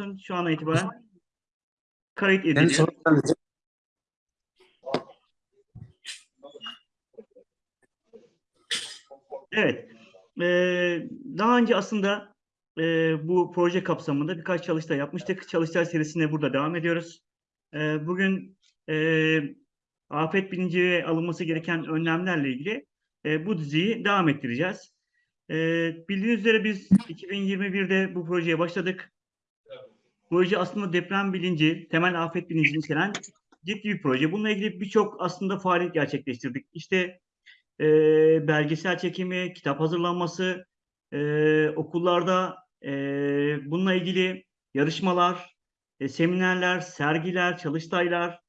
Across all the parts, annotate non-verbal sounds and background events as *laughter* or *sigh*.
olsun. Şu an itibaren kayıt ediliyor. Evet. Ee, daha önce aslında e, bu proje kapsamında birkaç çalıştay yapmıştık. Çalıştay serisine burada devam ediyoruz. Ee, bugün e, afet bilinci ve alınması gereken önlemlerle ilgili e, bu diziyi devam ettireceğiz. E, bildiğiniz üzere biz 2021'de bu projeye başladık. Proje aslında deprem bilinci, temel afet bilincini içeren ciddi bir proje. Bununla ilgili birçok aslında faaliyet gerçekleştirdik. İşte e, belgesel çekimi, kitap hazırlanması, e, okullarda e, bununla ilgili yarışmalar, e, seminerler, sergiler, çalıştaylar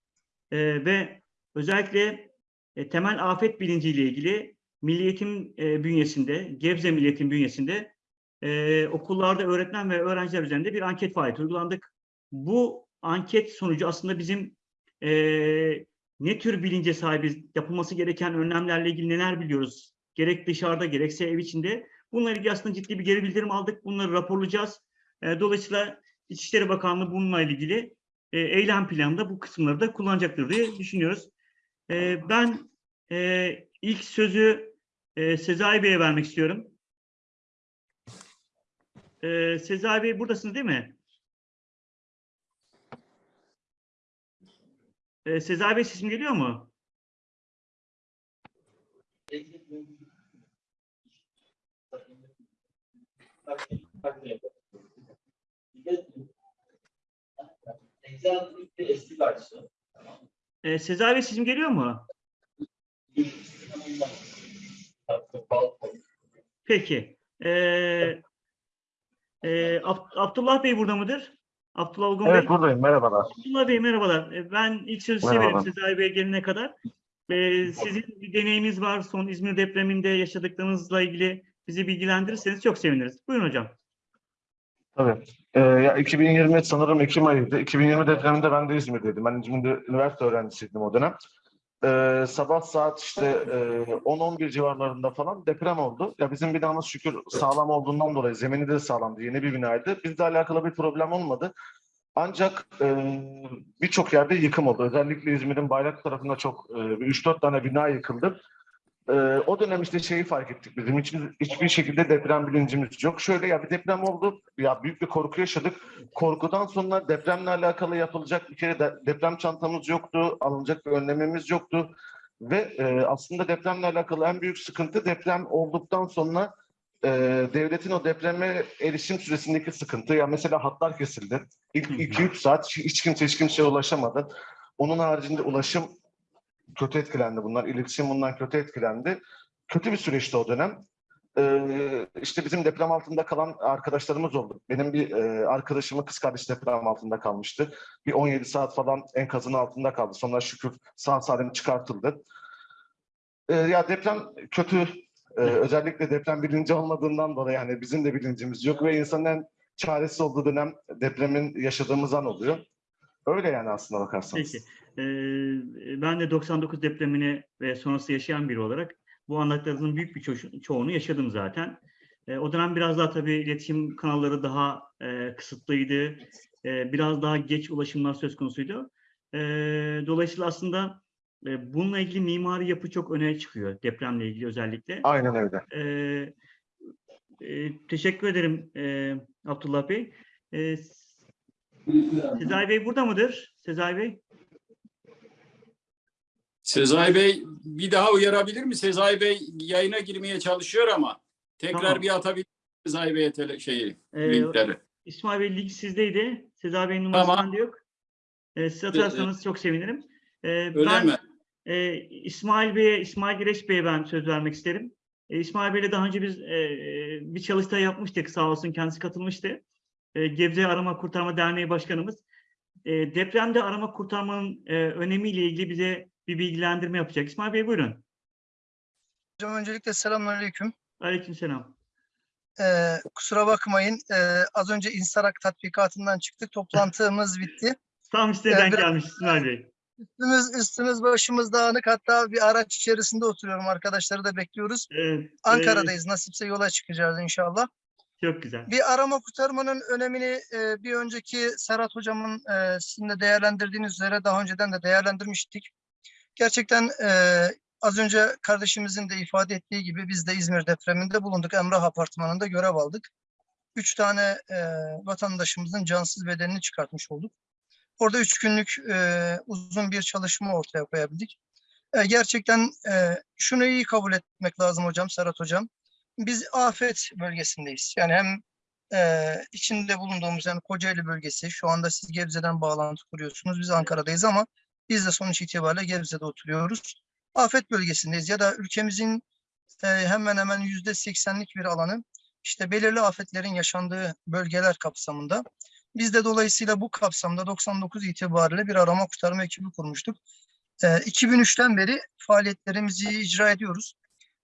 e, ve özellikle e, temel afet bilinciyle ilgili Milli Eğitim e, bünyesinde, Gebze Milli Eğitim bünyesinde e, okullarda öğretmen ve öğrenciler üzerinde bir anket faaliyeti uygulandık. Bu anket sonucu aslında bizim e, ne tür bilince sahibiz, yapılması gereken önlemlerle ilgili neler biliyoruz, gerek dışarıda gerekse ev içinde. Bununla ilgili aslında ciddi bir geri bildirim aldık. Bunları raporlayacağız. E, dolayısıyla İçişleri Bakanlığı bununla ilgili e, eylem planında bu kısımları da kullanacaktır diye düşünüyoruz. E, ben e, ilk sözü e, Sezai Bey'e vermek istiyorum. E, Sezai Bey buradasınız değil mi? E, Sezai Bey sesim geliyor mu? eski versiyon. E, Sezai Bey sesim geliyor mu? Peki. E, e, Ab- Abdullah Bey burada mıdır? Abdullah Olgun Bey. Evet buradayım. Merhabalar. Abdullah Bey merhabalar. E, Ben ilk sözü size vereyim. Sezai Bey gelene kadar. E, sizin bir deneyiminiz var. Son İzmir depreminde yaşadıklarınızla ilgili bizi bilgilendirirseniz çok seviniriz. Buyurun hocam. Tabii. Ee, ya 2020 sanırım Ekim ayıydı. 2020 depreminde ben de İzmir'deydim. Ben İzmir'de üniversite öğrencisiydim o dönem. Ee, sabah saat işte e, 10-11 civarlarında falan deprem oldu. Ya bizim binamız şükür sağlam olduğundan dolayı zemini de sağlamdı. Yeni bir binaydı. Bizle alakalı bir problem olmadı. Ancak e, birçok yerde yıkım oldu. Özellikle İzmir'in Bayrak tarafında çok e, bir 3-4 tane bina yıkıldı. Ee, o dönem işte şeyi fark ettik bizim hiçbir, hiçbir şekilde deprem bilincimiz yok. Şöyle ya bir deprem oldu, ya büyük bir korku yaşadık. Korkudan sonra depremle alakalı yapılacak bir kere de, deprem çantamız yoktu, alınacak bir önlemimiz yoktu. Ve e, aslında depremle alakalı en büyük sıkıntı deprem olduktan sonra e, devletin o depreme erişim süresindeki sıkıntı. Ya mesela hatlar kesildi. İlk Hı hı. 2-3 saat hiç- hiç kimse hiç kimseye ulaşamadı. Onun haricinde ulaşım kötü etkilendi bunlar. İletişim bundan kötü etkilendi. Kötü bir süreçti o dönem. Ee, işte bizim deprem altında kalan arkadaşlarımız oldu. Benim bir e, arkadaşımın kız kardeşi deprem altında kalmıştı. Bir 17 saat falan enkazın altında kaldı. Sonra şükür sağ salim çıkartıldı. Ee, ya deprem kötü. Ee, özellikle deprem bilinci olmadığından dolayı yani bizim de bilincimiz yok ve insanın en çaresiz olduğu dönem depremin yaşadığımız an oluyor. Öyle yani aslında bakarsanız. Peki. Ben de 99 depremini ve sonrası yaşayan biri olarak bu anlattıklarınızın büyük bir ço- çoğunu yaşadım zaten. O dönem biraz daha tabii iletişim kanalları daha e, kısıtlıydı. Biraz daha geç ulaşımlar söz konusuydu. Dolayısıyla aslında e, bununla ilgili mimari yapı çok öne çıkıyor depremle ilgili özellikle. Aynen öyle. E, teşekkür ederim e, Abdullah Bey. E, Sezai Bey burada mıdır? Sezai Bey? Sezai Bey bir daha uyarabilir mi? Sezai Bey yayına girmeye çalışıyor ama tekrar Tamam. bir atabilir Sezai Bey'e tele, şeyi, Ee, linkleri. İsmail Bey link sizdeydi. Sezai Bey'in numarası Tamam. bende yok. Ee, siz atarsanız çok sevinirim. Ee, Öyle ben mi? e, İsmail Bey'e, İsmail Gireç Bey'e ben söz vermek isterim. E, İsmail Bey'le daha önce biz e, bir çalıştay yapmıştık. Sağ olsun kendisi katılmıştı. E, Gebze Arama Kurtarma Derneği Başkanımız. E, depremde arama kurtarmanın e, önemiyle ilgili bize bir bilgilendirme yapacak. İsmail Bey buyurun. Hocam öncelikle selamünaleyküm. Aleykümselam. Ee, kusura bakmayın. ee, az önce Instarak tatbikatından çıktık. Toplantımız *laughs* bitti. Tam denk biraz- gelmiş İsmail Bey. Üstümüz, üstümüz başımız dağınık. Hatta bir araç içerisinde oturuyorum. Arkadaşları da bekliyoruz. Evet, Ankara'dayız. Nasipse yola çıkacağız inşallah. Çok güzel. Bir arama kurtarmanın önemini e, bir önceki Serhat Hocam'ın e, sizin de değerlendirdiğiniz üzere daha önceden de değerlendirmiştik. Gerçekten e, az önce kardeşimizin de ifade ettiği gibi biz de İzmir depreminde bulunduk. Emrah Apartmanı'nda görev aldık. Üç tane e, vatandaşımızın cansız bedenini çıkartmış olduk. Orada üç günlük e, uzun bir çalışma ortaya koyabildik. E, gerçekten e, şunu iyi kabul etmek lazım hocam, Serhat hocam. Biz afet bölgesindeyiz. Yani hem e, içinde bulunduğumuz yani Kocaeli bölgesi, şu anda siz Gebze'den bağlantı kuruyorsunuz. Biz Ankara'dayız ama biz de sonuç itibariyle Gebze'de oturuyoruz. Afet bölgesindeyiz ya da ülkemizin e, hemen hemen yüzde seksenlik bir alanı işte belirli afetlerin yaşandığı bölgeler kapsamında. Biz de dolayısıyla bu kapsamda 99 itibariyle bir arama kurtarma ekibi kurmuştuk. E, 2003'ten beri faaliyetlerimizi icra ediyoruz.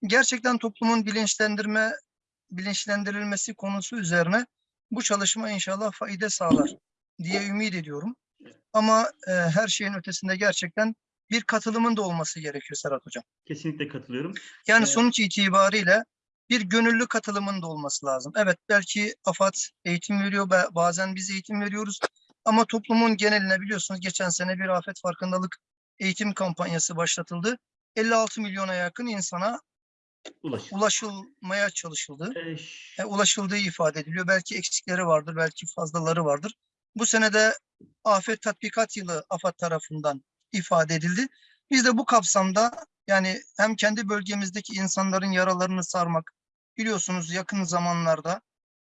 Gerçekten toplumun bilinçlendirme bilinçlendirilmesi konusu üzerine bu çalışma inşallah fayda sağlar diye ümit ediyorum. Ama e, her şeyin ötesinde gerçekten bir katılımın da olması gerekiyor Serhat Hocam. Kesinlikle katılıyorum. Yani Evet. sonuç itibariyle bir gönüllü katılımın da olması lazım. Evet belki AFAD eğitim veriyor, ba- bazen biz eğitim veriyoruz. Ama toplumun geneline biliyorsunuz geçen sene bir afet farkındalık eğitim kampanyası başlatıldı. 56 milyona yakın insana Ulaş. ulaşılmaya çalışıldı. Ee, ş- e, ulaşıldığı ifade ediliyor. Belki eksikleri vardır, belki fazlaları vardır. Bu sene de afet tatbikat yılı AFAD tarafından ifade edildi. Biz de bu kapsamda yani hem kendi bölgemizdeki insanların yaralarını sarmak, biliyorsunuz yakın zamanlarda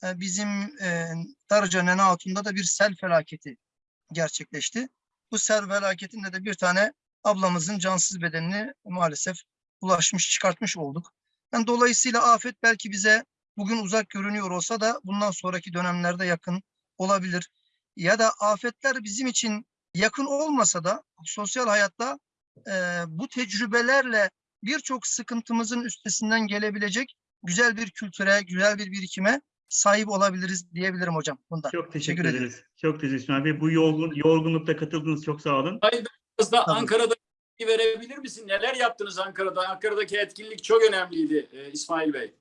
e, bizim e, Darıca Nene Hatun'da da bir sel felaketi gerçekleşti. Bu sel felaketinde de bir tane ablamızın cansız bedenini maalesef ulaşmış, çıkartmış olduk. Yani dolayısıyla afet belki bize bugün uzak görünüyor olsa da bundan sonraki dönemlerde yakın olabilir. Ya da afetler bizim için yakın olmasa da sosyal hayatta e, bu tecrübelerle birçok sıkıntımızın üstesinden gelebilecek güzel bir kültüre, güzel bir birikime sahip olabiliriz diyebilirim hocam bunda. Çok teşekkür, Teşekkür ederim. ederiz. Çok teşekkür İsmail Bey. Bu yorgun, yorgunlukta katıldınız. Çok sağ olun. Biraz da Tabii. Ankara'da verebilir misin? Neler yaptınız Ankara'da? Ankara'daki etkinlik çok önemliydi e, İsmail Bey.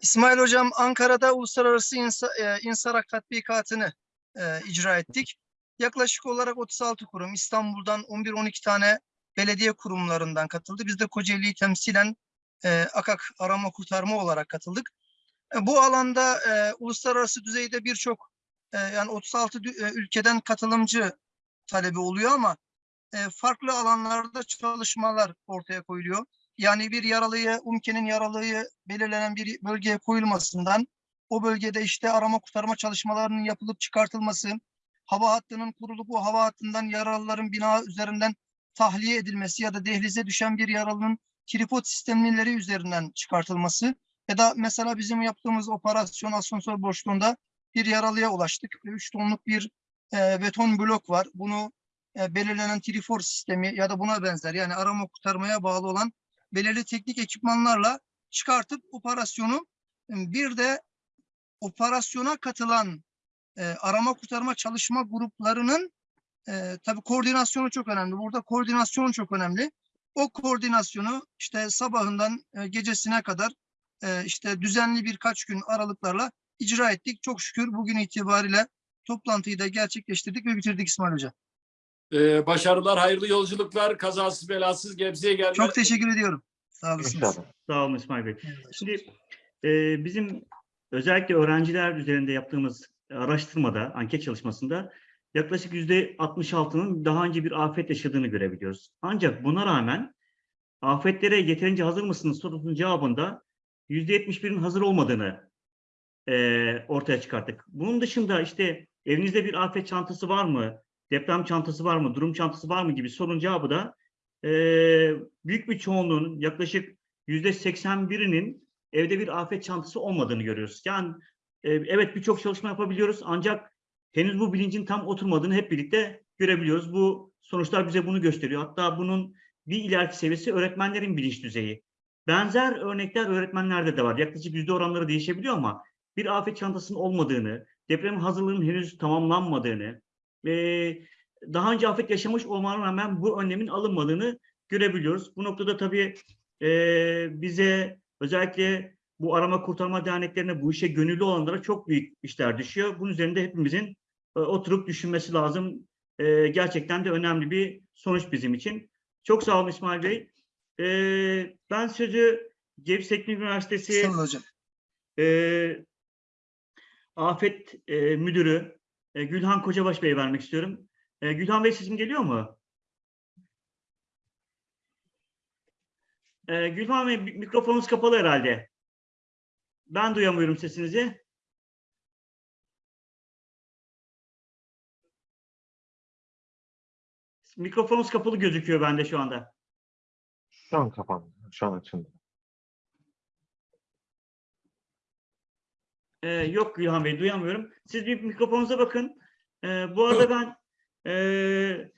İsmail Hocam Ankara'da uluslararası insa, e, insarak tatbikatını e, icra ettik. Yaklaşık olarak 36 kurum İstanbul'dan 11-12 tane belediye kurumlarından katıldı. Biz de Kocaeli'yi temsilen e, AKAK arama kurtarma olarak katıldık. E, bu alanda e, uluslararası düzeyde birçok e, yani 36 dü- e, ülkeden katılımcı talebi oluyor ama e, farklı alanlarda çalışmalar ortaya koyuluyor. Yani bir yaralıyı, UMKE'nin yaralıyı belirlenen bir bölgeye koyulmasından o bölgede işte arama kurtarma çalışmalarının yapılıp çıkartılması, hava hattının kurulup o hava hattından yaralıların bina üzerinden tahliye edilmesi ya da dehlize düşen bir yaralının tripod sistemleri üzerinden çıkartılması ya da mesela bizim yaptığımız operasyon asansör boşluğunda bir yaralıya ulaştık. 3 tonluk bir e, beton blok var. Bunu e, belirlenen trifor sistemi ya da buna benzer yani arama kurtarmaya bağlı olan belirli teknik ekipmanlarla çıkartıp operasyonu e, bir de operasyona katılan e, arama kurtarma çalışma gruplarının e, tabii koordinasyonu çok önemli. Burada koordinasyon çok önemli. O koordinasyonu işte sabahından e, gecesine kadar e, işte düzenli birkaç gün aralıklarla icra ettik. Çok şükür bugün itibariyle toplantıyı da gerçekleştirdik ve bitirdik İsmail Hoca. E, başarılar, hayırlı yolculuklar, kazasız belasız Gebze'ye gelme. Çok teşekkür ediyorum. Sağ olasınız. İnşallah. Sağ olun İsmail Bey. Şimdi e, bizim özellikle öğrenciler üzerinde yaptığımız araştırmada, anket çalışmasında yaklaşık yüzde 66'nın daha önce bir afet yaşadığını görebiliyoruz. Ancak buna rağmen afetlere yeterince hazır mısınız sorusunun cevabında yüzde 71'in hazır olmadığını e, ortaya çıkarttık. Bunun dışında işte evinizde bir afet çantası var mı? Deprem çantası var mı? Durum çantası var mı? gibi sorunun cevabı da e, büyük bir çoğunluğun yaklaşık yüzde 81'inin evde bir afet çantası olmadığını görüyoruz. Yani e, evet birçok çalışma yapabiliyoruz ancak henüz bu bilincin tam oturmadığını hep birlikte görebiliyoruz. Bu sonuçlar bize bunu gösteriyor. Hatta bunun bir ileriki seviyesi öğretmenlerin bilinç düzeyi. Benzer örnekler öğretmenlerde de var. Yaklaşık yüzde oranları değişebiliyor ama bir afet çantasının olmadığını, deprem hazırlığının henüz tamamlanmadığını, ve daha önce afet yaşamış olmana rağmen bu önlemin alınmadığını görebiliyoruz. Bu noktada tabii e, bize özellikle bu arama kurtarma derneklerine, bu işe gönüllü olanlara çok büyük işler düşüyor. Bunun üzerinde hepimizin e, oturup düşünmesi lazım. E, gerçekten de önemli bir sonuç bizim için. Çok sağ olun İsmail Bey. E, ben sözü Gebze Teknik Üniversitesi Sağ olun hocam. e, Afet e, Müdürü e, Gülhan Kocabaş Bey'e vermek istiyorum. E, Gülhan Bey sesim geliyor mu? E, Gülhan Bey mi- mikrofonunuz kapalı herhalde. Ben duyamıyorum sesinizi. Mikrofonunuz kapalı gözüküyor bende şu anda. Şu an kapandı. Şu an açıldı. Ee, yok Gülhan Bey duyamıyorum. Siz bir mikrofonunuza bakın. Ee, bu arada ben e,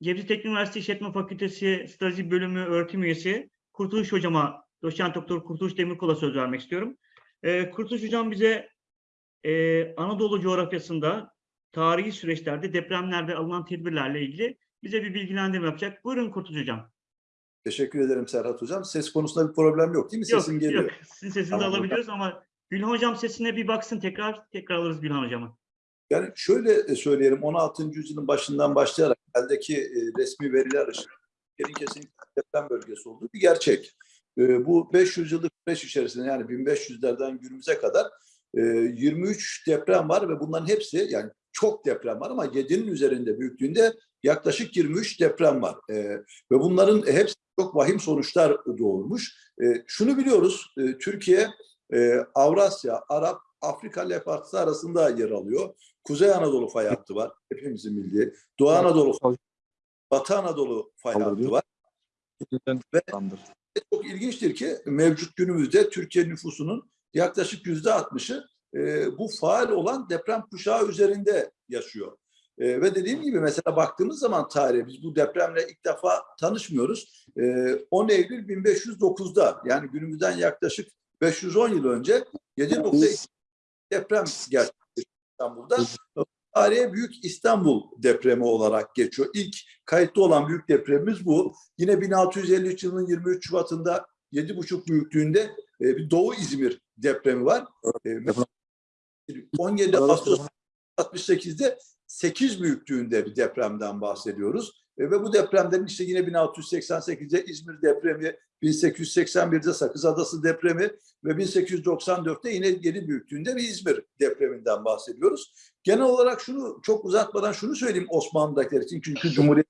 Gebze Teknik Üniversitesi İşletme Fakültesi Strateji Bölümü öğretim üyesi Kurtuluş Hocama, doçent doktor Kurtuluş Demirkol'a söz vermek istiyorum. Ee, Kurtuluş Hocam bize e, Anadolu coğrafyasında tarihi süreçlerde depremlerde alınan tedbirlerle ilgili bize bir bilgilendirme yapacak. Buyurun Kurtuluş Hocam. Teşekkür ederim Serhat Hocam. Ses konusunda bir problem yok değil mi? Yok, Sesim geliyor. yok. Sizin sesinizi Tamam, alabiliyoruz ama Gülhan Hocam sesine bir baksın tekrar. Tekrar alırız Gülhan Hocam'ı. Yani şöyle e, söyleyelim 16. yüzyılın başından başlayarak eldeki e, resmi veriler ışığında Türkiye'nin kesinlikle deprem bölgesi olduğu bir gerçek. E, Bu 500 yıllık süreç içerisinde yani 1500'lerden günümüze kadar e, 23 deprem var ve bunların hepsi yani çok deprem var ama 7'nin üzerinde büyüklüğünde yaklaşık 23 deprem var. E, Ve bunların hepsi çok vahim sonuçlar doğurmuş. E, Şunu biliyoruz e, Türkiye e, Avrasya, Arap, Afrika levhası arasında yer alıyor. Kuzey Anadolu fay hattı var. Hepimizin bildiği. Doğu Anadolu, Batı Anadolu fay hattı var. Ve çok ilginçtir ki mevcut günümüzde Türkiye nüfusunun yaklaşık yüzde altmışı bu faal olan deprem kuşağı üzerinde yaşıyor. E, ve dediğim gibi mesela baktığımız zaman tarihe biz bu depremle ilk defa tanışmıyoruz. E, 10 Eylül 1509'da yani günümüzden yaklaşık 510 yıl önce 7.2 deprem gerçekleşti İstanbul'da. Tarihe Büyük İstanbul depremi olarak geçiyor. İlk kayıtlı olan büyük depremimiz bu. Yine 1653 yılının 23 Şubat'ında 7,5 büyüklüğünde e, bir Doğu İzmir depremi var. E, mesela 17 Ağustos 68'de 8 büyüklüğünde bir depremden bahsediyoruz. E, ve bu depremlerin işte yine 1688'de İzmir depremi, 1881'de Sakız Adası depremi ve 1894'te yine yeni büyüklüğünde bir İzmir depreminden bahsediyoruz. Genel olarak şunu çok uzatmadan şunu söyleyeyim Osmanlı'dakiler için çünkü Cumhuriyet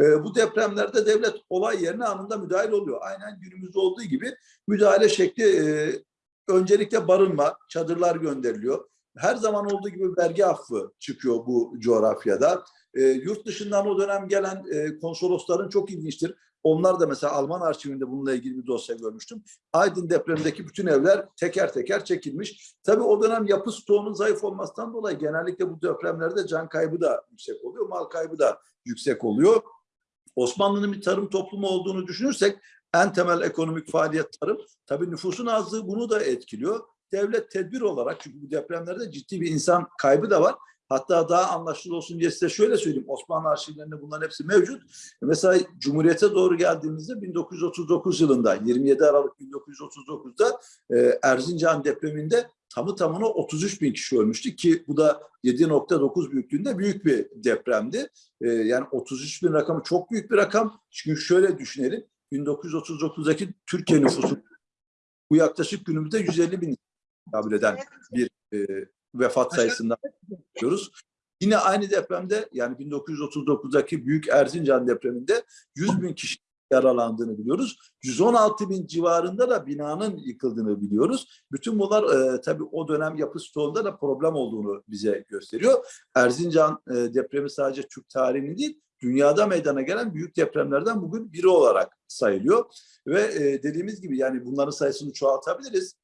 e, bu depremlerde devlet olay yerine anında müdahil oluyor. Aynen günümüzde olduğu gibi müdahale şekli e, öncelikle barınma, çadırlar gönderiliyor. Her zaman olduğu gibi vergi affı çıkıyor bu coğrafyada. E, yurt dışından o dönem gelen e, konsolosların çok ilginçtir. Onlar da mesela Alman arşivinde bununla ilgili bir dosya görmüştüm. Aydın depremindeki bütün evler teker teker çekilmiş. Tabii o dönem yapı stoğunun zayıf olmasından dolayı genellikle bu depremlerde can kaybı da yüksek oluyor, mal kaybı da yüksek oluyor. Osmanlı'nın bir tarım toplumu olduğunu düşünürsek en temel ekonomik faaliyet tarım. Tabii nüfusun azlığı bunu da etkiliyor. Devlet tedbir olarak çünkü bu depremlerde ciddi bir insan kaybı da var. Hatta daha anlaşılır olsun diye size şöyle söyleyeyim. Osmanlı arşivlerinde bunların hepsi mevcut. Mesela Cumhuriyet'e doğru geldiğimizde 1939 yılında 27 Aralık 1939'da e, Erzincan depreminde tamı tamına 33 bin kişi ölmüştü ki bu da 7.9 büyüklüğünde büyük bir depremdi. E, yani 33 bin rakamı çok büyük bir rakam. Çünkü şöyle düşünelim. 1939'daki Türkiye nüfusu bu yaklaşık günümüzde 150 bin kabul eden bir e, vefat sayısından bahsediyoruz. Yine aynı depremde yani 1939'daki Büyük Erzincan depreminde 100 bin kişi yaralandığını biliyoruz. 116 bin civarında da binanın yıkıldığını biliyoruz. Bütün bunlar e, tabii o dönem yapı stoğunda da problem olduğunu bize gösteriyor. Erzincan e, depremi sadece Türk tarihinin değil, dünyada meydana gelen büyük depremlerden bugün biri olarak sayılıyor. Ve e, dediğimiz gibi yani bunların sayısını çoğaltabiliriz.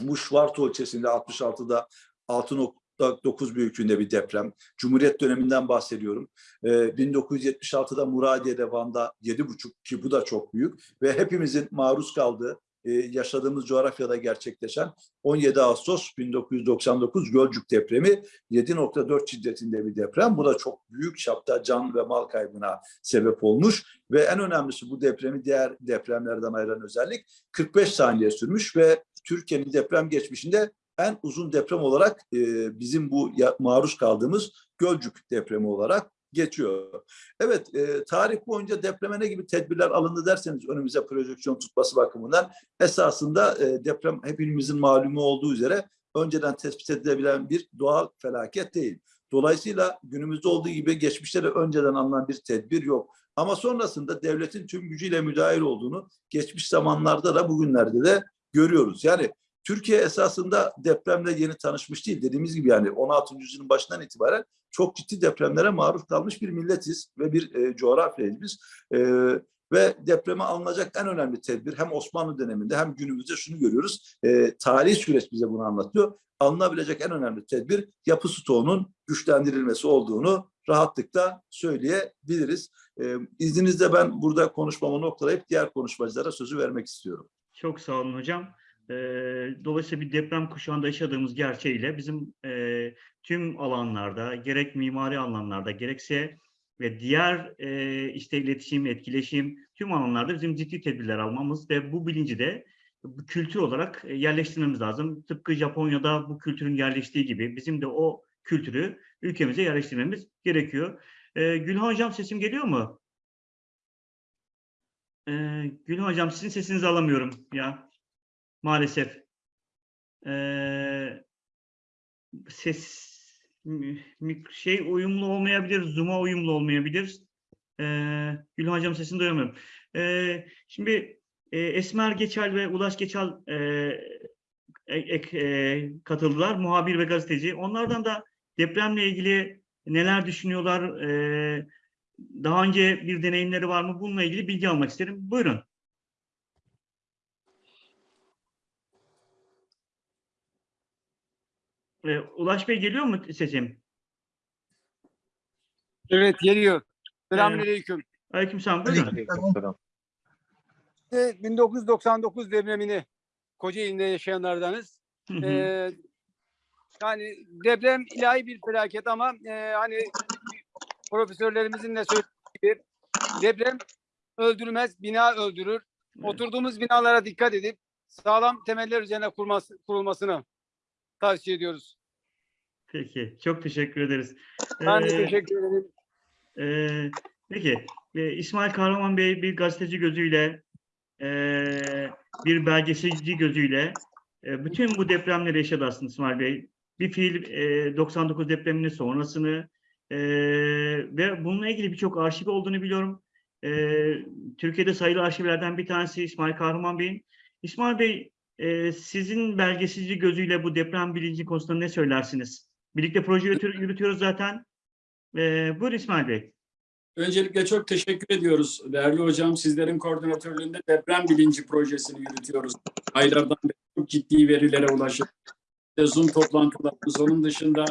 Bu Şvarto ilçesinde 66'da 6.9 büyüklüğünde bir deprem. Cumhuriyet döneminden bahsediyorum. Ee, 1976'da Muradiye'de Van'da 7.5 ki bu da çok büyük ve hepimizin maruz kaldığı e, yaşadığımız coğrafyada gerçekleşen 17 Ağustos 1999 Gölcük depremi 7.4 şiddetinde bir deprem. Bu da çok büyük çapta can ve mal kaybına sebep olmuş ve en önemlisi bu depremi diğer depremlerden ayıran özellik 45 saniye sürmüş ve Türkiye'nin deprem geçmişinde en uzun deprem olarak e, bizim bu maruz kaldığımız Gölcük depremi olarak geçiyor. Evet, e, tarih boyunca depreme ne gibi tedbirler alındı derseniz önümüze projeksiyon tutması bakımından esasında e, deprem hepimizin malumu olduğu üzere önceden tespit edilebilen bir doğal felaket değil. Dolayısıyla günümüzde olduğu gibi geçmişte de önceden alınan bir tedbir yok. Ama sonrasında devletin tüm gücüyle müdahil olduğunu geçmiş zamanlarda da bugünlerde de görüyoruz. Yani Türkiye esasında depremle yeni tanışmış değil. Dediğimiz gibi yani 16. yüzyılın başından itibaren çok ciddi depremlere maruz kalmış bir milletiz ve bir e, coğrafyayız. E, ve depreme alınacak en önemli tedbir hem Osmanlı döneminde hem günümüzde şunu görüyoruz. E, tarihi süreç bize bunu anlatıyor. Alınabilecek en önemli tedbir yapı stoğunun güçlendirilmesi olduğunu rahatlıkla söyleyebiliriz. E, izninizle ben burada konuşmamı noktalayıp diğer konuşmacılara sözü vermek istiyorum. Çok sağ olun hocam. Ee, dolayısıyla bir deprem kuşağında yaşadığımız gerçeğiyle bizim e, tüm alanlarda, gerek mimari alanlarda, gerekse ve diğer e, işte iletişim, etkileşim, tüm alanlarda bizim ciddi tedbirler almamız ve bu bilinci de bu kültür olarak e, yerleştirmemiz lazım. Tıpkı Japonya'da bu kültürün yerleştiği gibi bizim de o kültürü ülkemize yerleştirmemiz gerekiyor. Ee, Gülhan Hocam sesim geliyor mu? Ee, Gülhan Hocam sizin sesinizi alamıyorum ya. Maalesef. Ee, ses şey uyumlu olmayabilir, Zoom'a uyumlu olmayabilir. Ee, Gülhan Hocam sesini duyamıyorum. Ee, şimdi e, Esmer Geçal ve Ulaş Geçal e, ek- e, katıldılar. Muhabir ve gazeteci. Onlardan da depremle ilgili neler düşünüyorlar? e, daha önce bir deneyimleri var mı? Bununla ilgili bilgi almak isterim. Buyurun. Ee, Ulaş Bey geliyor mu sesim? Evet geliyor. Selamünaleyküm. Aleykümselam. Buyurun. Aleykümselam. Ee, 1999 depremini Kocaeli'nde yaşayanlardanız. Hı hı. Ee, yani deprem ilahi bir felaket ama e, hani profesörlerimizin de söylediği gibi deprem öldürmez, bina öldürür. Oturduğumuz binalara dikkat edip sağlam temeller üzerine kurması, kurulmasını tavsiye ediyoruz. Peki. Çok teşekkür ederiz. Ben de Ee, teşekkür ederim. Ee, peki, e, İsmail Kahraman Bey bir gazeteci gözüyle, e, bir belgeselci gözüyle e, bütün bu depremleri yaşadı aslında İsmail Bey. Bir fiil e, 99 depreminin sonrasını e, ve bununla ilgili birçok arşiv olduğunu biliyorum. E, Türkiye'de sayılı arşivlerden bir tanesi İsmail Kahraman Bey'in. İsmail Bey, e, sizin belgeselci gözüyle bu deprem bilinci konusunda ne söylersiniz? Birlikte proje yürütü- yürütüyoruz zaten. Ee, buyur İsmail Bey. Öncelikle çok teşekkür ediyoruz değerli hocam. Sizlerin koordinatörlüğünde deprem bilinci projesini yürütüyoruz. Aylardan beri çok ciddi verilere ulaşıp Zoom toplantılarımız, onun dışında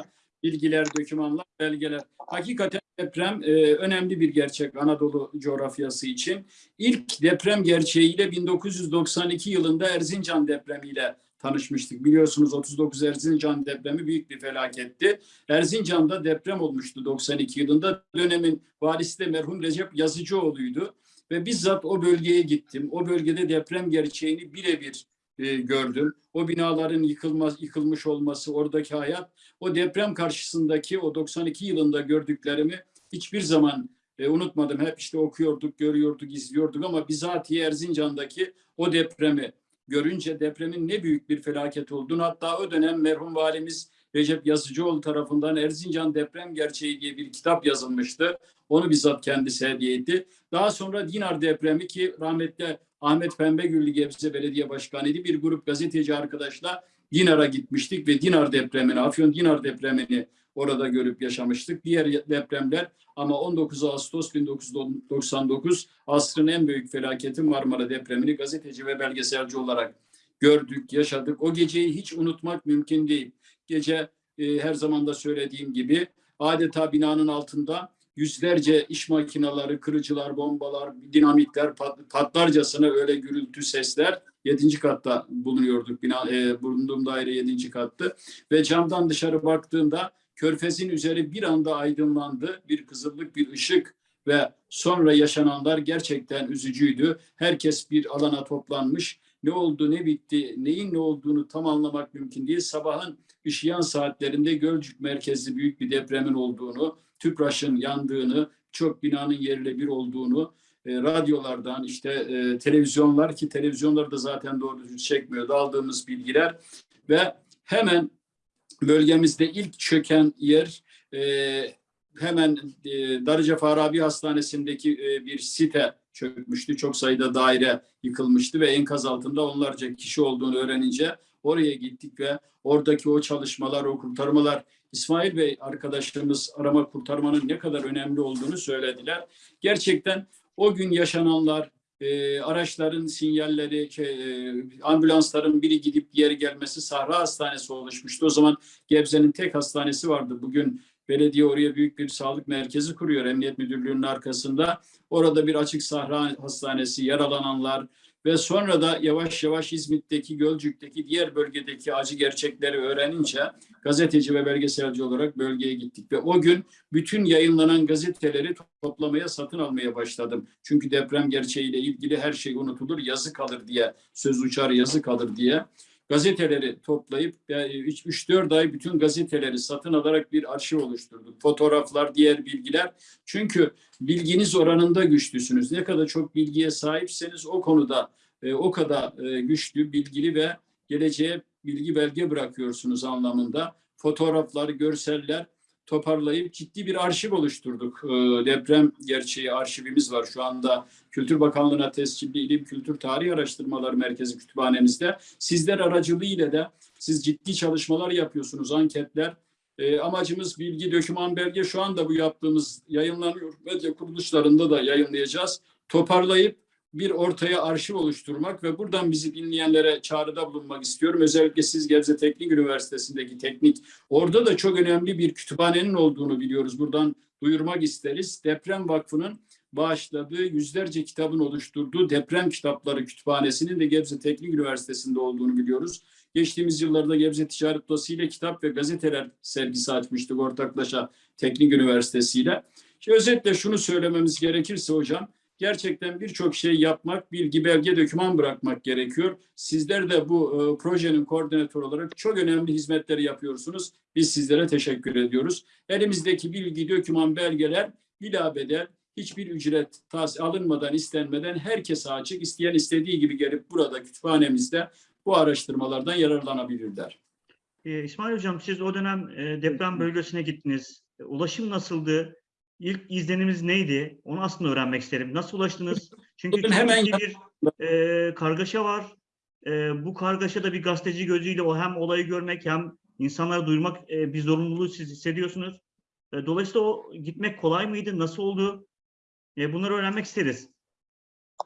bilgiler, dokümanlar, belgeler. Hakikaten deprem e, önemli bir gerçek Anadolu coğrafyası için. İlk deprem gerçeğiyle 1992 yılında Erzincan depremiyle tanışmıştık. Biliyorsunuz 39 Erzincan depremi büyük bir felaketti. Erzincan'da deprem olmuştu 92 yılında. Dönemin valisi de merhum Recep Yazıcıoğlu'ydu. Ve bizzat o bölgeye gittim. O bölgede deprem gerçeğini birebir e, gördüm. O binaların yıkılmaz, yıkılmış olması, oradaki hayat, o deprem karşısındaki o 92 yılında gördüklerimi hiçbir zaman e, unutmadım. Hep işte okuyorduk, görüyorduk, izliyorduk ama bizatihi Erzincan'daki o depremi görünce depremin ne büyük bir felaket olduğunu hatta o dönem merhum valimiz Recep Yazıcıoğlu tarafından Erzincan Deprem Gerçeği diye bir kitap yazılmıştı. Onu bizzat kendisi hediye etti. Daha sonra Dinar depremi ki rahmetli Ahmet Pembegüllü Gebze Belediye Başkanı'ydı. Bir grup gazeteci arkadaşla Dinar'a gitmiştik ve Dinar depremini, Afyon Dinar depremini orada görüp yaşamıştık. Diğer depremler ama 19 Ağustos 1999 asrın en büyük felaketi Marmara depremini gazeteci ve belgeselci olarak gördük, yaşadık. O geceyi hiç unutmak mümkün değil. Gece e, her zaman da söylediğim gibi adeta binanın altında yüzlerce iş makineleri, kırıcılar, bombalar, dinamitler pat- patlarcasına öyle gürültü sesler. Yedinci katta bulunuyorduk. Bina, e, bulunduğum daire yedinci kattı. Ve camdan dışarı baktığımda körfezin üzeri bir anda aydınlandı. Bir kızıllık, bir ışık ve sonra yaşananlar gerçekten üzücüydü. Herkes bir alana toplanmış. Ne oldu, ne bitti, neyin ne olduğunu tam anlamak mümkün değil. Sabahın ışıyan saatlerinde Gölcük merkezli büyük bir depremin olduğunu, TÜPRAŞ'ın yandığını, çok binanın yerle bir olduğunu, e, radyolardan işte e, televizyonlar ki televizyonlar da zaten doğru düzgün çekmiyordu aldığımız bilgiler ve hemen bölgemizde ilk çöken yer e, hemen e, Darıca Farabi Hastanesi'ndeki e, bir site çökmüştü. Çok sayıda daire yıkılmıştı ve enkaz altında onlarca kişi olduğunu öğrenince oraya gittik ve oradaki o çalışmalar, o kurtarmalar İsmail Bey arkadaşlarımız arama kurtarmanın ne kadar önemli olduğunu söylediler. Gerçekten o gün yaşananlar, e, araçların sinyalleri, şey, e, ambulansların biri gidip diğeri gelmesi Sahra Hastanesi oluşmuştu. O zaman Gebze'nin tek hastanesi vardı. Bugün belediye oraya büyük bir sağlık merkezi kuruyor Emniyet Müdürlüğü'nün arkasında. Orada bir açık sahra hastanesi, yaralananlar ve sonra da yavaş yavaş İzmit'teki, Gölcük'teki diğer bölgedeki acı gerçekleri öğrenince gazeteci ve belgeselci olarak bölgeye gittik ve o gün bütün yayınlanan gazeteleri toplamaya, satın almaya başladım. Çünkü deprem gerçeğiyle ilgili her şey unutulur, yazı kalır diye, söz uçar yazı kalır diye gazeteleri toplayıp 3-4 ay bütün gazeteleri satın alarak bir arşiv oluşturduk. Fotoğraflar, diğer bilgiler. Çünkü bilginiz oranında güçlüsünüz. Ne kadar çok bilgiye sahipseniz o konuda e, o kadar e, güçlü, bilgili ve geleceğe bilgi belge bırakıyorsunuz anlamında. Fotoğraflar, görseller toparlayıp ciddi bir arşiv oluşturduk. E, deprem gerçeği arşivimiz var şu anda Kültür Bakanlığı'na tescilli İlim Kültür Tarih Araştırmaları Merkezi Kütüphanemizde. Sizler aracılığıyla da siz ciddi çalışmalar yapıyorsunuz, anketler. E, amacımız bilgi, döküman, belge şu anda bu yaptığımız yayınlanıyor. Medya kuruluşlarında da yayınlayacağız. Toparlayıp bir ortaya arşiv oluşturmak ve buradan bizi dinleyenlere çağrıda bulunmak istiyorum. Özellikle siz Gebze Teknik Üniversitesi'ndeki teknik, orada da çok önemli bir kütüphanenin olduğunu biliyoruz. Buradan duyurmak isteriz. Deprem Vakfı'nın bağışladığı yüzlerce kitabın oluşturduğu deprem kitapları kütüphanesinin de Gebze Teknik Üniversitesi'nde olduğunu biliyoruz. Geçtiğimiz yıllarda Gebze Ticaret Odası ile kitap ve gazeteler sergisi açmıştık ortaklaşa Teknik Üniversitesi ile. Özetle şunu söylememiz gerekirse hocam, gerçekten birçok şey yapmak, bilgi, belge, doküman bırakmak gerekiyor. Sizler de bu e, projenin koordinatörü olarak çok önemli hizmetleri yapıyorsunuz. Biz sizlere teşekkür ediyoruz. Elimizdeki bilgi, doküman, belgeler bilabedel hiçbir ücret tas alınmadan, istenmeden herkese açık. İsteyen istediği gibi gelip burada kütüphanemizde bu araştırmalardan yararlanabilirler. Ee, İsmail Hocam siz o dönem e, deprem bölgesine gittiniz. E, Ulaşım nasıldı? İlk izlenimiz neydi? Onu aslında öğrenmek isterim. Nasıl ulaştınız? Çünkü çok hemen bir e, kargaşa var. E, bu kargaşada bir gazeteci gözüyle o hem olayı görmek hem insanlara duyurmak e, bir zorunluluğu siz hissediyorsunuz. E, dolayısıyla o gitmek kolay mıydı? Nasıl oldu? E, bunları öğrenmek isteriz.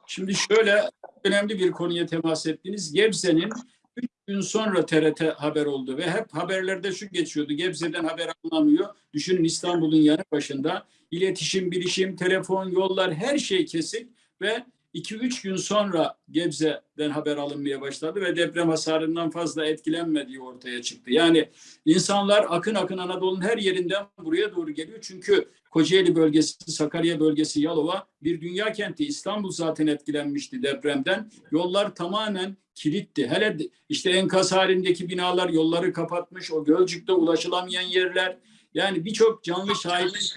Şimdi şöyle önemli bir konuya temas ettiniz. Gebze'nin 3 gün sonra TRT haber oldu ve hep haberlerde şu geçiyordu. Gebze'den haber alınamıyor. Düşünün İstanbul'un yanı başında iletişim, bilişim, telefon, yollar her şey kesik ve 2-3 gün sonra Gebze'den haber alınmaya başladı ve deprem hasarından fazla etkilenmediği ortaya çıktı. Yani insanlar akın akın Anadolu'nun her yerinden buraya doğru geliyor. Çünkü Kocaeli bölgesi, Sakarya bölgesi, Yalova bir dünya kenti. İstanbul zaten etkilenmişti depremden. Yollar tamamen kilitti. Hele işte enkaz halindeki binalar yolları kapatmış. O Gölcük'te ulaşılamayan yerler. Yani birçok canlı şahitlik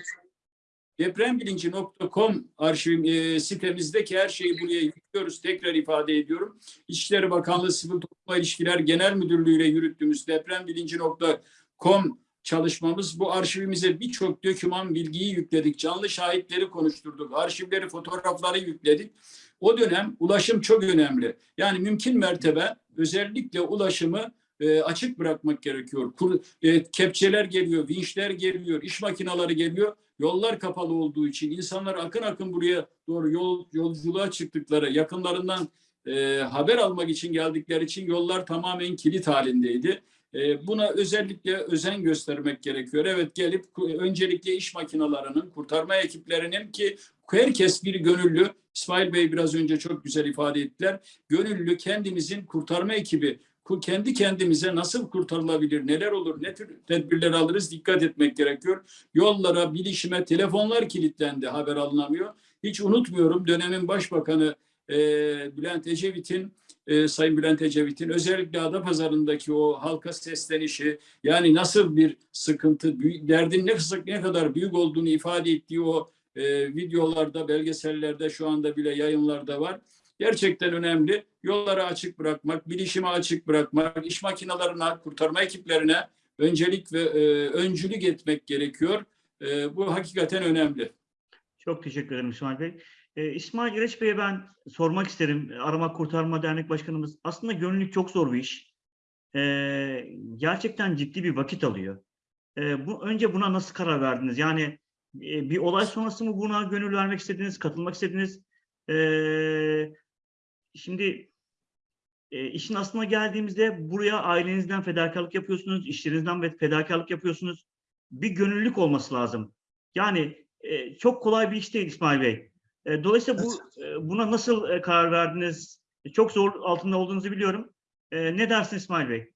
Deprembilinci.com arşivim e, sitemizdeki her şeyi buraya yüklüyoruz. Tekrar ifade ediyorum. İçişleri Bakanlığı Sivil Toplum İlişkiler Genel Müdürlüğü ile yürüttüğümüz deprembilinci.com çalışmamız bu arşivimize birçok döküman bilgiyi yükledik. Canlı şahitleri konuşturduk. Arşivleri, fotoğrafları yükledik. O dönem ulaşım çok önemli. Yani mümkün mertebe özellikle ulaşımı e, açık bırakmak gerekiyor. Kur, e, kepçeler geliyor, vinçler geliyor, iş makineleri geliyor. Yollar kapalı olduğu için insanlar akın akın buraya doğru yol, yolculuğa çıktıkları, yakınlarından e, haber almak için geldikleri için yollar tamamen kilit halindeydi. E, buna özellikle özen göstermek gerekiyor. Evet gelip öncelikle iş makinelerinin, kurtarma ekiplerinin ki herkes bir gönüllü, İsmail Bey biraz önce çok güzel ifade ettiler. Gönüllü kendimizin kurtarma ekibi, kendi kendimize nasıl kurtarılabilir, neler olur, ne tür tedbirler alırız dikkat etmek gerekiyor. Yollara, bilişime, telefonlar kilitlendi, haber alınamıyor. Hiç unutmuyorum dönemin başbakanı e, Bülent Ecevit'in e, Sayın Bülent Ecevit'in özellikle Adapazarı'ndaki o halka seslenişi yani nasıl bir sıkıntı, derdin ne, ne kadar büyük olduğunu ifade ettiği o e, videolarda, belgesellerde şu anda bile yayınlarda var. Gerçekten önemli. Yolları açık bırakmak, bilişimi açık bırakmak, iş makinelerine, kurtarma ekiplerine öncelik ve e, öncülük etmek gerekiyor. E, bu hakikaten önemli. Çok teşekkür ederim İsmail Bey. Ee, İsmail İreç Bey'e ben sormak isterim. Arama Kurtarma Dernek Başkanımız. Aslında gönüllülük çok zor bir iş. Ee, gerçekten ciddi bir vakit alıyor. Ee, bu önce buna nasıl karar verdiniz? Yani e, bir olay sonrası mı buna gönül vermek istediniz, katılmak istediniz? Ee, şimdi e, işin aslına geldiğimizde buraya ailenizden fedakarlık yapıyorsunuz, işlerinizden fedakarlık yapıyorsunuz. Bir gönüllülük olması lazım. Yani e, çok kolay bir iş değil İsmail Bey. E, dolayısıyla bu e, buna nasıl e, karar verdiniz? E, çok zor altında olduğunuzu biliyorum. E, ne dersin İsmail Bey?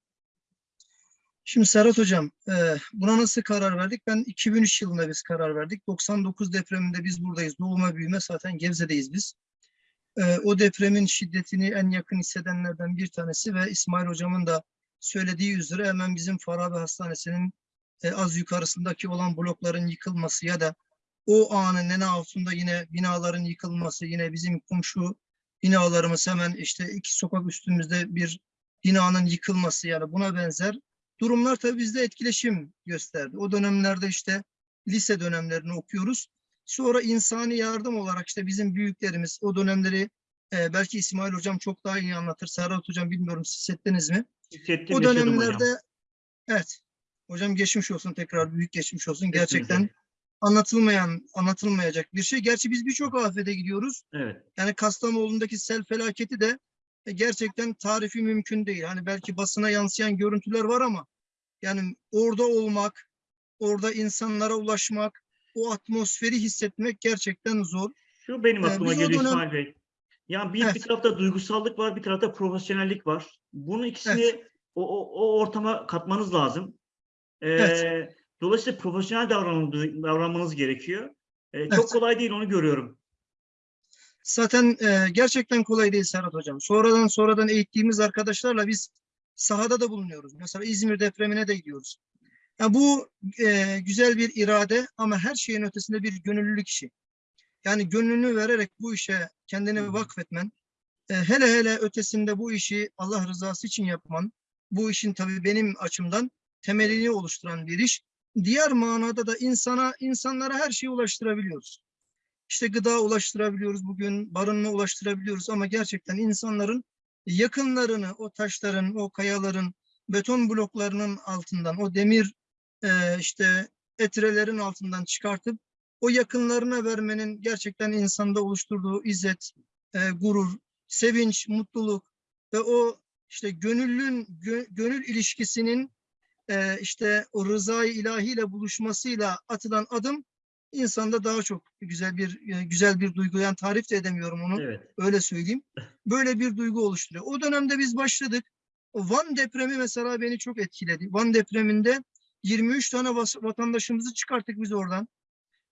Şimdi Serhat Hocam, e, buna nasıl karar verdik? Ben 2003 yılında biz karar verdik. 99 depreminde biz buradayız. Doğuma büyüme zaten Gebze'deyiz biz. E, o depremin şiddetini en yakın hissedenlerden bir tanesi ve İsmail Hocam'ın da söylediği üzere hemen bizim Farabi Hastanesi'nin e, az yukarısındaki olan blokların yıkılması ya da o anın en altında yine binaların yıkılması, yine bizim komşu binalarımız hemen işte iki sokak üstümüzde bir binanın yıkılması yani buna benzer durumlar tabii bizde etkileşim gösterdi. O dönemlerde işte lise dönemlerini okuyoruz. Sonra insani yardım olarak işte bizim büyüklerimiz o dönemleri e, belki İsmail Hocam çok daha iyi anlatır. Serhat Hocam bilmiyorum siz hissettiniz mi? Hissettim, O yaşadım hocam. dönemlerde evet hocam geçmiş olsun tekrar büyük geçmiş olsun. Gerçekten Kesinlikle. anlatılmayan, anlatılmayacak bir şey. Gerçi biz birçok afete gidiyoruz. Evet. Yani Kastamonu'ndaki sel felaketi de e, gerçekten tarifi mümkün değil. Hani belki basına yansıyan görüntüler var ama yani orada olmak, orada insanlara ulaşmak, o atmosferi hissetmek gerçekten zor. Şu benim Ee, aklıma o geliyor dönem- İsmail Bey. Yani bir, bir tarafta duygusallık var, bir tarafta profesyonellik var. Bunu ikisini o, o, o ortama katmanız lazım. Ee, Evet. Dolayısıyla profesyonel davranmanız, gerekiyor. Ee, Çok kolay değil onu görüyorum. Zaten e, gerçekten kolay değil Serhat Hocam. Sonradan sonradan eğittiğimiz arkadaşlarla biz sahada da bulunuyoruz. Mesela İzmir depremine de gidiyoruz. Ya bu e, güzel bir irade ama her şeyin ötesinde bir gönüllülük işi. Yani gönlünü vererek bu işe kendini vakfetmen, e, hele hele ötesinde bu işi Allah rızası için yapman, bu işin tabii benim açımdan temelini oluşturan bir iş. Diğer manada da insana, insanlara her şeyi ulaştırabiliyoruz. İşte gıda ulaştırabiliyoruz bugün, barınma ulaştırabiliyoruz ama gerçekten insanların yakınlarını, o taşların, o kayaların, beton bloklarının altından, o demir e, işte etrelerin altından çıkartıp o yakınlarına vermenin gerçekten insanda oluşturduğu izzet, e, gurur, sevinç, mutluluk ve o işte gönüllün gö- gönül ilişkisinin e, işte o rızayı ilahiyle buluşmasıyla atılan adım insanda daha çok güzel bir e, güzel bir duygu. Yani tarif de edemiyorum onu. Evet. Öyle söyleyeyim. Böyle bir duygu oluşturuyor. O dönemde biz başladık. Van depremi mesela beni çok etkiledi. Van depreminde 23 tane vatandaşımızı çıkarttık biz oradan.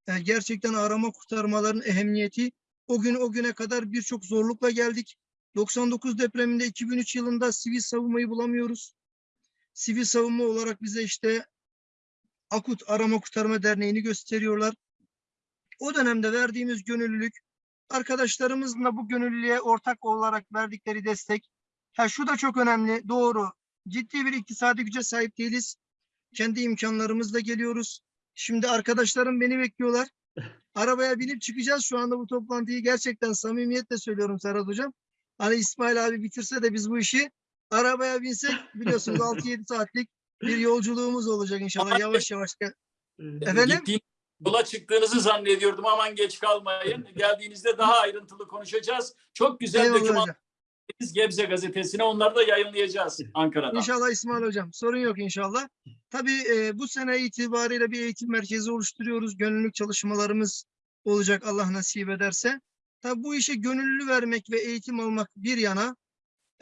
E, gerçekten arama kurtarmaların ehemmiyeti o gün o güne kadar birçok zorlukla geldik. 99 depreminde 2003 yılında sivil savunmayı bulamıyoruz. Sivil savunma olarak bize işte Akut Arama Kurtarma Derneği'ni gösteriyorlar. O dönemde verdiğimiz gönüllülük, arkadaşlarımızla bu gönüllülüğe ortak olarak verdikleri destek. Ha şu da çok önemli, doğru. Ciddi bir iktisadi güce sahip değiliz. Kendi imkanlarımızla geliyoruz. Şimdi arkadaşlarım beni bekliyorlar. *laughs* Arabaya binip çıkacağız şu anda bu toplantıyı. Gerçekten samimiyetle söylüyorum Serhat Hocam. Hani İsmail abi bitirse de biz bu işi arabaya binsek biliyorsunuz *laughs* 6-7 saatlik bir yolculuğumuz olacak inşallah yavaş yavaş. Efendim? Gittiğiniz yola çıktığınızı zannediyordum. Aman geç kalmayın. *laughs* Geldiğinizde daha ayrıntılı konuşacağız. Çok güzel Eyvallah doküman hocam. Biz Gebze gazetesine onları da yayınlayacağız Ankara'da. İnşallah İsmail Hocam. Sorun yok inşallah. Tabii e, bu sene itibariyle bir eğitim merkezi oluşturuyoruz. Gönüllülük çalışmalarımız olacak Allah nasip ederse. Tabii bu işe gönüllü vermek ve eğitim almak bir yana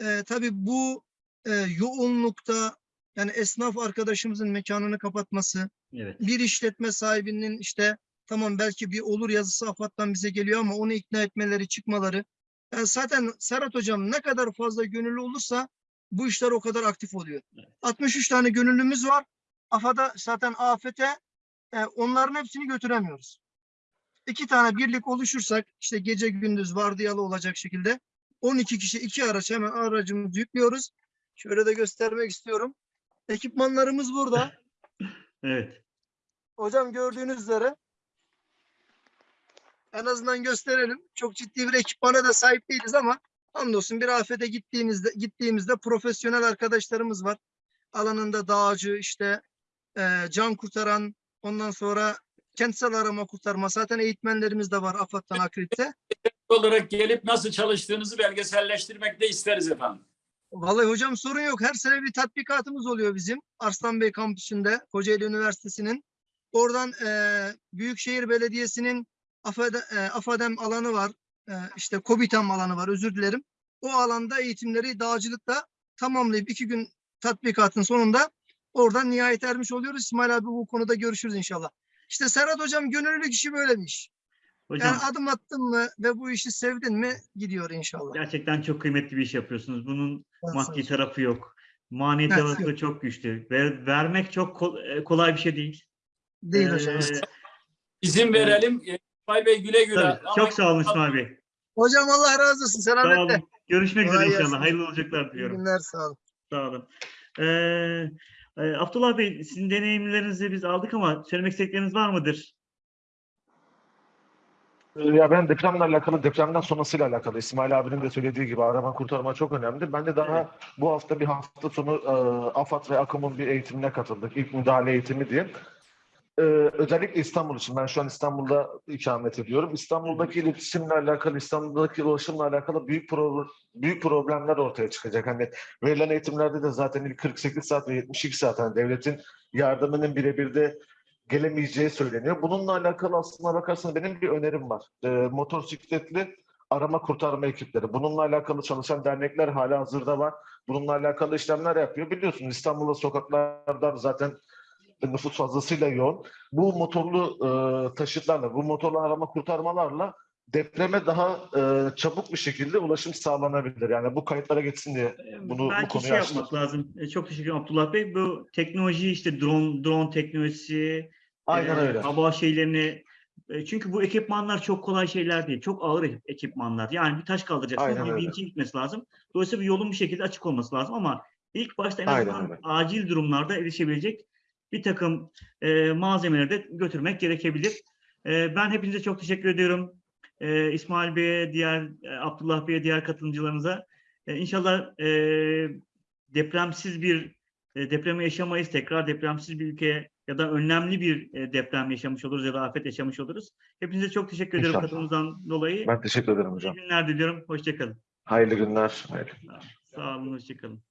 e, tabii bu e, yoğunlukta yani esnaf arkadaşımızın mekanını kapatması, Evet. bir işletme sahibinin işte tamam belki bir olur yazısı AFAD'dan bize geliyor ama onu ikna etmeleri, çıkmaları. Yani zaten Serhat Hocam ne kadar fazla gönüllü olursa bu işler o kadar aktif oluyor. 63 tane gönüllümüz var. AFAD'a zaten afete e, onların hepsini götüremiyoruz. İki tane birlik oluşursak işte gece gündüz vardiyalı olacak şekilde 12 kişi iki araç hemen aracımızı yüklüyoruz. Şöyle de göstermek istiyorum. Ekipmanlarımız burada. *laughs* Evet. Hocam gördüğünüz üzere en azından gösterelim. Çok ciddi bir ekipmana da sahip değiliz ama hamdolsun bir afete gittiğimizde gittiğimizde profesyonel arkadaşlarımız var. Alanında dağcı işte e, can kurtaran ondan sonra kentsel arama kurtarma zaten eğitmenlerimiz de var AFAD'dan akredite. olarak gelip nasıl çalıştığınızı belgeselleştirmek de isteriz efendim. Vallahi hocam sorun yok. Her sene bir tatbikatımız oluyor bizim. Arslan Bey kampüsünde, Kocaeli Üniversitesi'nin. Oradan eee Büyükşehir Belediyesi'nin AFAD- eee, AFADEM alanı var. Eee, işte KOBİTAM alanı var, özür dilerim. O alanda eğitimleri dağcılıkta tamamlayıp iki gün tatbikatın sonunda oradan nihayet ermiş oluyoruz. İsmail abi bu konuda görüşürüz inşallah. İşte Serhat hocam gönüllülük işi böyle bir iş. Hocam Yani adım attın mı ve bu işi sevdin mi gidiyor inşallah. gerçekten çok kıymetli bir iş yapıyorsunuz. Bunun Ben maddi tarafı yok. Manevi Evet, tarafı çok güçlü. Ver, vermek çok kol- e, kolay bir şey değil. Değil hocam. Ee, İzin verelim. İsmail Bey güle güle. tabii. Ama Çok sağ olun İsmail Bey. Hocam Allah razı olsun. Sağ Selametle. olun. Görüşmek üzere Kolay inşallah. gelsin. Hayırlı olacaklar İyi diliyorum. günler sağ olun. Sağ olun. Ee, e, Abdullah Bey, sizin deneyimlerinizi biz aldık ama söylemek istedikleriniz var mıdır? Ee, Ya ben depremle alakalı, depremden sonrasıyla alakalı İsmail abinin de söylediği gibi arama kurtarma çok önemli. Ben de daha bu hafta bir hafta sonu e, AFAD ve AKOM'un bir eğitimine katıldık. İlk müdahale eğitimi diye. Ee, özellikle İstanbul için. Ben şu an İstanbul'da ikamet ediyorum. İstanbul'daki iletişimle alakalı, İstanbul'daki ulaşımla alakalı büyük pro- büyük problemler ortaya çıkacak. Hani verilen eğitimlerde de zaten ilk 48 saat ve 72 saat hani devletin yardımının birebir de gelemeyeceği söyleniyor. Bununla alakalı aslına bakarsanız benim bir önerim var. Ee, motosikletli arama kurtarma ekipleri. Bununla alakalı çalışan dernekler hala hazırda var. Bununla alakalı işlemler yapıyor. Biliyorsunuz İstanbul'da sokaklardan zaten nüfus fazlasıyla yoğun. Bu motorlu e, taşıtlarla, bu motorlu arama kurtarmalarla depreme daha e, çabuk bir şekilde ulaşım sağlanabilir. Yani bu kayıtlara geçsin diye bunu bu Belki konuyu şey açtım. yapmak lazım. E, Çok teşekkür ederim Abdullah Bey. Bu teknoloji işte drone drone teknolojisi, Aynen e, öyle. hava şeylerini e, çünkü bu ekipmanlar çok kolay şeyler değil. Çok ağır ekip- ekipmanlar. Yani bir taş kaldıracaksın öyle. vinçin gitmesi lazım. Dolayısıyla bir yolun bir şekilde açık olması lazım ama ilk başta en azından acil durumlarda erişebilecek bir takım e, malzemeleri de götürmek gerekebilir. E, ben hepinize çok teşekkür ediyorum. E, İsmail Bey'e, diğer e, Abdullah Bey'e, diğer katılımcılarımıza. E, inşallah e, depremsiz bir e, depremi yaşamayız. Tekrar depremsiz bir ülke ya da önlemli bir e, deprem yaşamış oluruz ya da afet yaşamış oluruz. Hepinize çok teşekkür ederim katılımınızdan dolayı. Ben teşekkür ederim İyi hocam. günler diliyorum. Hoşçakalın. Hayırlı günler. Hayırlı. Sağ olun, hoşçakalın.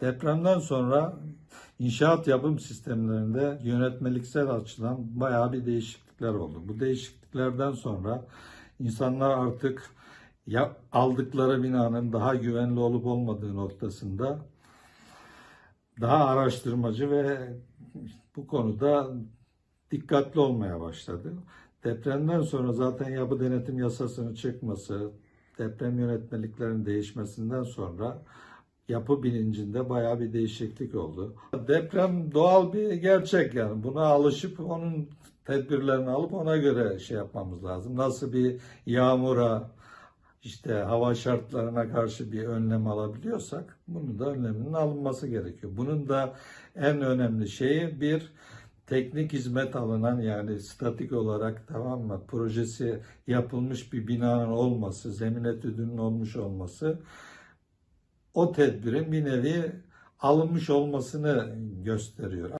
Depremden sonra inşaat yapım sistemlerinde yönetmeliksel açıdan bayağı bir değişiklikler oldu. Bu değişikliklerden sonra insanlar artık ya aldıkları binanın daha güvenli olup olmadığı noktasında daha araştırmacı ve bu konuda dikkatli olmaya başladı. Depremden sonra zaten yapı denetim yasasının çıkması, deprem yönetmeliklerinin değişmesinden sonra yapı bilincinde bayağı bir değişiklik oldu. Deprem doğal bir gerçek yani. Buna alışıp onun tedbirlerini alıp ona göre şey yapmamız lazım. Nasıl bir yağmura, işte hava şartlarına karşı bir önlem alabiliyorsak bunun da önleminin alınması gerekiyor. Bunun da en önemli şeyi bir teknik hizmet alınan yani statik olarak tamam mı projesi yapılmış bir binanın olması, zemin etüdünün olmuş olması o tedbirin bir nevi alınmış olmasını gösteriyor.